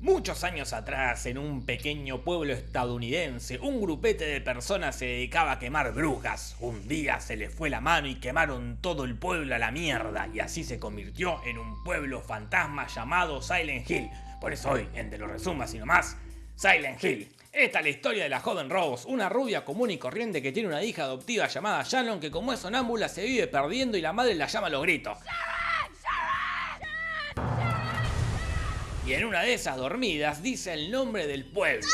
Muchos años atrás, en un pequeño pueblo estadounidense, un grupete de personas se dedicaba a quemar brujas. Un día se les fue la mano y quemaron todo el pueblo a la mierda, y así se convirtió en un pueblo fantasma llamado Silent Hill. Por eso hoy, en De lo resuma sino más, Silent Hill. Esta es la historia de la joven Rose, una rubia común y corriente que tiene una hija adoptiva llamada Shannon que como es sonámbula se vive perdiendo y la madre la llama a los gritos. Y en una de esas dormidas dice el nombre del pueblo.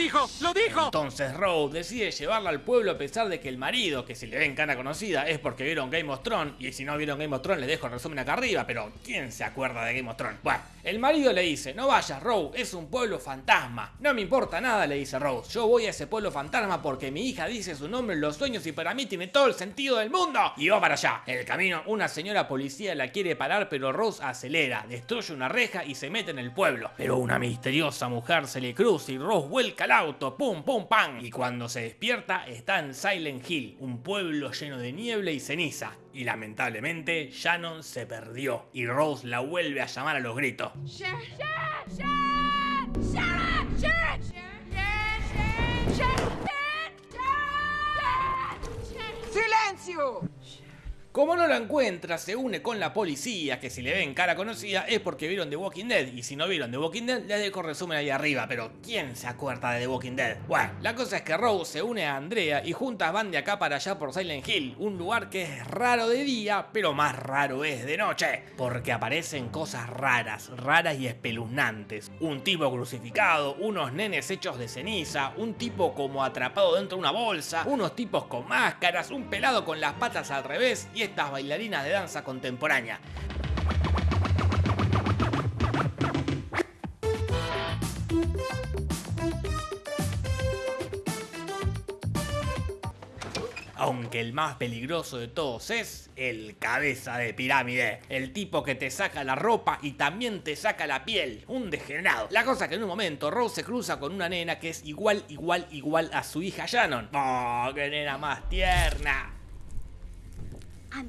Dijo! ¡Lo dijo! Entonces Rose decide llevarla al pueblo a pesar de que el marido, que se le ve en cara conocida, es porque vieron Game of Thrones, y si no vieron Game of Thrones les dejo el resumen acá arriba, pero ¿quién se acuerda de Game of Thrones? Bueno, el marido le dice, no vayas Rose, es un pueblo fantasma. No me importa nada, le dice Rose, yo voy a ese pueblo fantasma porque mi hija dice su nombre en los sueños y para mí tiene todo el sentido del mundo. Y va para allá. En el camino, una señora policía la quiere parar, pero Rose acelera, destruye una reja y se mete en el pueblo. Pero una misteriosa mujer se le cruza y Rose vuelca auto, pum, pum, pam. Y cuando se despierta está en Silent Hill, un pueblo lleno de niebla y ceniza. Y lamentablemente Shannon se perdió y Rose la vuelve a llamar a los gritos. ¡Silencio! Como no la encuentra, se une con la policía, que si le ven cara conocida es porque vieron The Walking Dead, y si no vieron The Walking Dead, les dejo resumen ahí arriba, pero ¿quién se acuerda de The Walking Dead? Bueno, la cosa es que Rose se une a Andrea y juntas van de acá para allá por Silent Hill, un lugar que es raro de día, pero más raro es de noche, porque aparecen cosas raras, raras y espeluznantes. Un tipo crucificado, unos nenes hechos de ceniza, un tipo como atrapado dentro de una bolsa, unos tipos con máscaras, un pelado con las patas al revés estas bailarinas de danza contemporánea. Aunque el más peligroso de todos es el cabeza de pirámide. El tipo que te saca la ropa y también te saca la piel. Un degenerado. La cosa que en un momento Rose se cruza con una nena que es igual, igual, igual a su hija Shannon. ¡Oh, qué nena más tierna! I'm.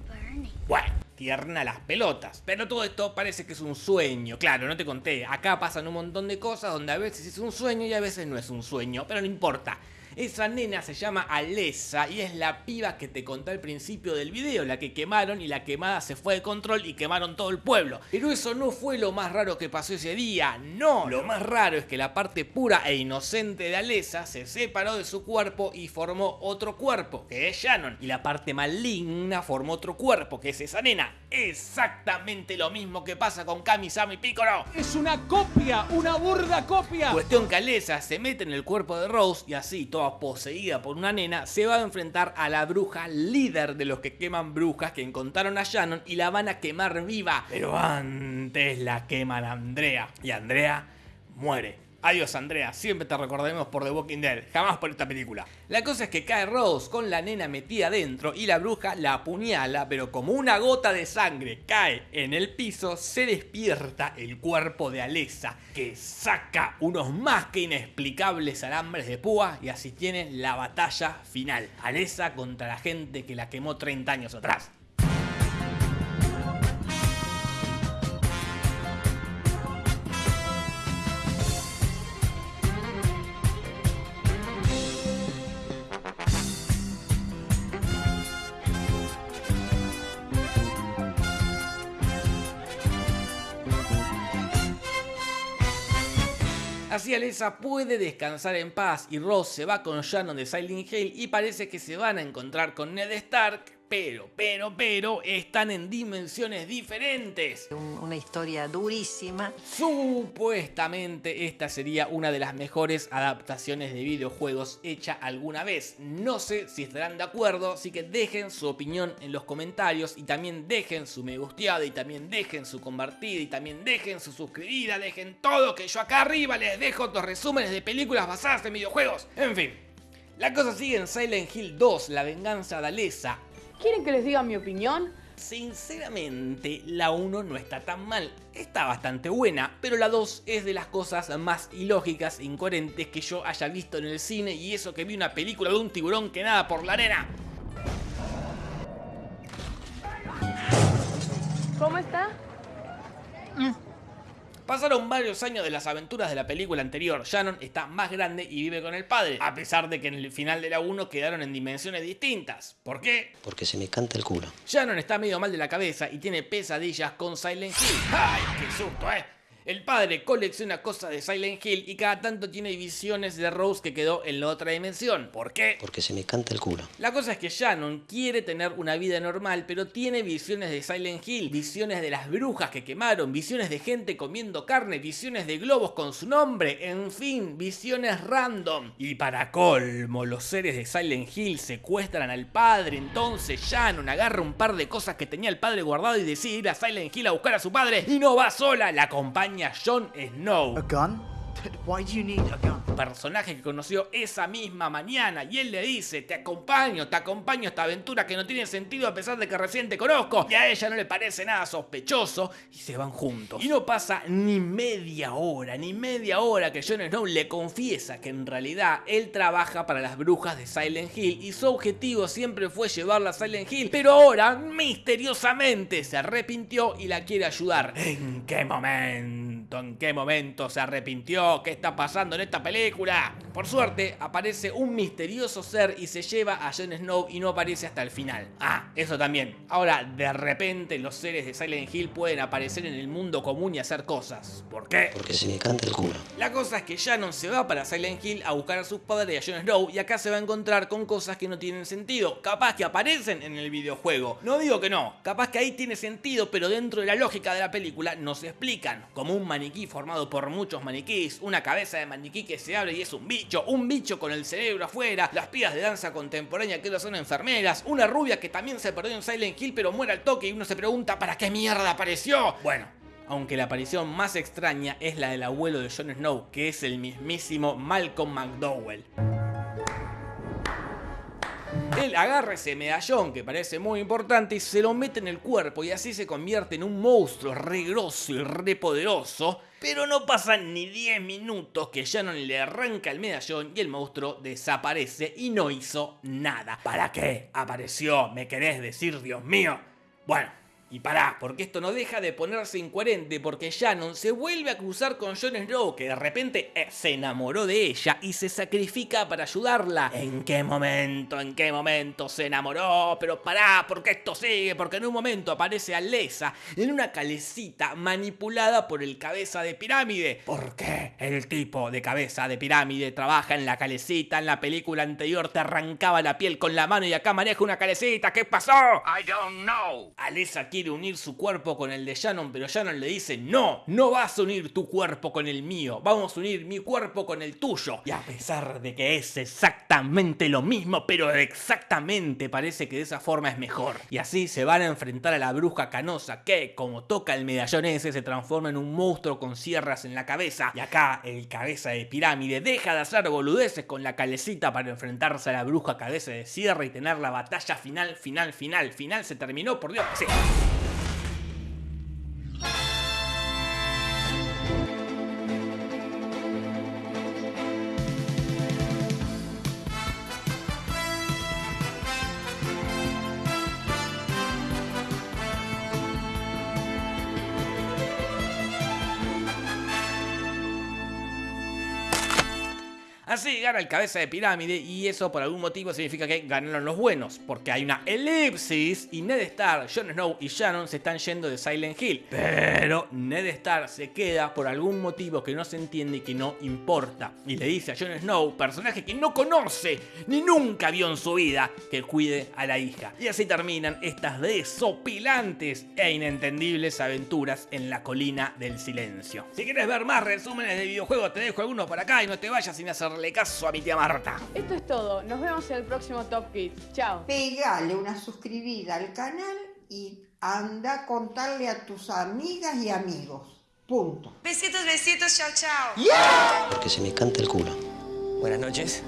Bueno, tierna las pelotas. Pero todo esto parece que es un sueño. Claro, no te conté. Acá pasan un montón de cosas donde a veces es un sueño y a veces no es un sueño. Pero no importa. Esa nena se llama Alessa y es la piba que te conté al principio del video, la que quemaron y la quemada se fue de control y quemaron todo el pueblo. Pero eso no fue lo más raro que pasó ese día, no, lo más raro es que la parte pura e inocente de Alessa se separó de su cuerpo y formó otro cuerpo, que es Shannon, y la parte maligna formó otro cuerpo, que es esa nena. Exactamente lo mismo que pasa con Kami, Sam y Piccolo. ¡Es una copia! ¡Una burda copia! Cuestión que Alessa se mete en el cuerpo de Rose y así, poseída por una nena, se va a enfrentar a la bruja líder de los que queman brujas que encontraron a Shannon y la van a quemar viva. Pero antes la queman Andrea. Y Andrea muere. Adiós Andrea, siempre te recordaremos por The Walking Dead, jamás por esta película. La cosa es que cae Rose con la nena metida adentro y la bruja la apuñala, pero como una gota de sangre cae en el piso, se despierta el cuerpo de Alessa, que saca unos más que inexplicables alambres de púa y así tiene la batalla final. Alessa contra la gente que la quemó 30 años atrás. Así Alessa puede descansar en paz y Ross se va con Shannon de Silent Hill y parece que se van a encontrar con Ned Stark, pero, pero, pero, están en dimensiones diferentes. Un- Una historia durísima. Supuestamente esta sería una de las mejores adaptaciones de videojuegos hecha alguna vez. No sé si estarán de acuerdo, así que dejen su opinión en los comentarios y también dejen su me gusteada y también dejen su compartida y también dejen su suscribida, dejen todo que yo acá arriba les dejo otros resúmenes de películas basadas en videojuegos. En fin, la cosa sigue en Silent Hill 2, La venganza de Alessa. ¿Quieren que les diga mi opinión? Sinceramente, la 1 no está tan mal, está bastante buena, pero la 2 es de las cosas más ilógicas e incoherentes que yo haya visto en el cine y eso que vi una película de un tiburón que nada por la arena. ¿Cómo está? Pasaron varios años de las aventuras de la película anterior. Shannon está más grande y vive con el padre, a pesar de que en el final de la 1 quedaron en dimensiones distintas. ¿Por qué? Porque se me canta el culo. Shannon está medio mal de la cabeza y tiene pesadillas con Silent Hill. ¡Ay, qué susto, eh! El padre colecciona cosas de Silent Hill y cada tanto tiene visiones de Rose que quedó en la otra dimensión. ¿Por qué? Porque se me canta el culo. La cosa es que Shannon quiere tener una vida normal, pero tiene visiones de Silent Hill, visiones de las brujas que quemaron, visiones de gente comiendo carne, visiones de globos con su nombre, en fin, visiones random. Y para colmo, los seres de Silent Hill secuestran al padre, entonces Shannon agarra un par de cosas que tenía el padre guardado y decide ir a Silent Hill a buscar a su padre y no va sola, la acompaña Jon Snow. A gun? Why do you need a gun? personaje que conoció esa misma mañana y él le dice, te acompaño, te acompaño a esta aventura que no tiene sentido a pesar de que recién te conozco y a ella no le parece nada sospechoso y se van juntos. Y no pasa ni media hora, ni media hora que Jon Snow le confiesa que en realidad él trabaja para las brujas de Silent Hill y su objetivo siempre fue llevarla a Silent Hill, pero ahora misteriosamente se arrepintió y la quiere ayudar. ¿En qué momento? ¿En qué momento se arrepintió? ¿Qué está pasando en esta película? Por suerte, aparece un misterioso ser y se lleva a Jon Snow y no aparece hasta el final. Ah, eso también. Ahora, de repente, los seres de Silent Hill pueden aparecer en el mundo común y hacer cosas. ¿Por qué? Porque se me canta el culo. La cosa es que Shannon se va para Silent Hill a buscar a sus padres y a Jon Snow y acá se va a encontrar con cosas que no tienen sentido. Capaz que aparecen en el videojuego. No digo que no, capaz que ahí tiene sentido, pero dentro de la lógica de la película no se explican. Como un maniquí formado por muchos maniquís, una cabeza de maniquí que se abre y es un bicho, un bicho con el cerebro afuera, las pibas de danza contemporánea que ahora son enfermeras, una rubia que también se perdió en Silent Hill pero muere al toque y uno se pregunta ¿para qué mierda apareció? Bueno, aunque la aparición más extraña es la del abuelo de Jon Snow, que es el mismísimo Malcolm McDowell. Él agarra ese medallón que parece muy importante y se lo mete en el cuerpo y así se convierte en un monstruo re grosso y re poderoso. Pero no pasan ni 10 minutos que Shannon le arranca el medallón y el monstruo desaparece y no hizo nada. ¿Para qué apareció? ¿Me querés decir, Dios mío? Bueno, y pará, porque esto no deja de ponerse incoherente porque Shannon se vuelve a cruzar con Jon Snow que de repente eh, se enamoró de ella y se sacrifica para ayudarla. ¿En qué momento? ¿En qué momento se enamoró? Pero pará, porque esto sigue, porque en un momento aparece Alesa en una calecita manipulada por el cabeza de pirámide. ¿Por qué el tipo de cabeza de pirámide trabaja en la calecita? En la película anterior te arrancaba la piel con la mano y acá maneja una calecita. ¿Qué pasó? I don't know. Alesa quiere unir su cuerpo con el de Shannon, pero Shannon le dice, no, no vas a unir tu cuerpo con el mío, vamos a unir mi cuerpo con el tuyo. Y a pesar de que es exactamente lo mismo, pero exactamente parece que de esa forma es mejor. Y así se van a enfrentar a la bruja canosa, que como toca el medallón ese se transforma en un monstruo con sierras en la cabeza. Y acá el cabeza de pirámide deja de hacer boludeces con la calecita para enfrentarse a la bruja cabeza de sierra y tener la batalla final, final, final. Final se terminó, por Dios. Sí. Así gana el cabeza de pirámide y eso por algún motivo significa que ganaron los buenos, porque hay una elipsis y Ned Stark, Jon Snow y Shannon se están yendo de Silent Hill. Pero Ned Stark se queda por algún motivo que no se entiende y que no importa. Y le dice a Jon Snow, personaje que no conoce ni nunca vio en su vida, que cuide a la hija. Y así terminan estas desopilantes e inentendibles aventuras en la colina del silencio. Si quieres ver más resúmenes de videojuegos, te dejo algunos por acá y no te vayas sin hacerle caso a mi tía Marta. Esto es todo. Nos vemos en el próximo Top Kids. Chao. Pegale una suscribida al canal y anda a contarle a tus amigas y amigos. Punto. Besitos, besitos, chao, chao. Porque se me canta el culo. Buenas noches.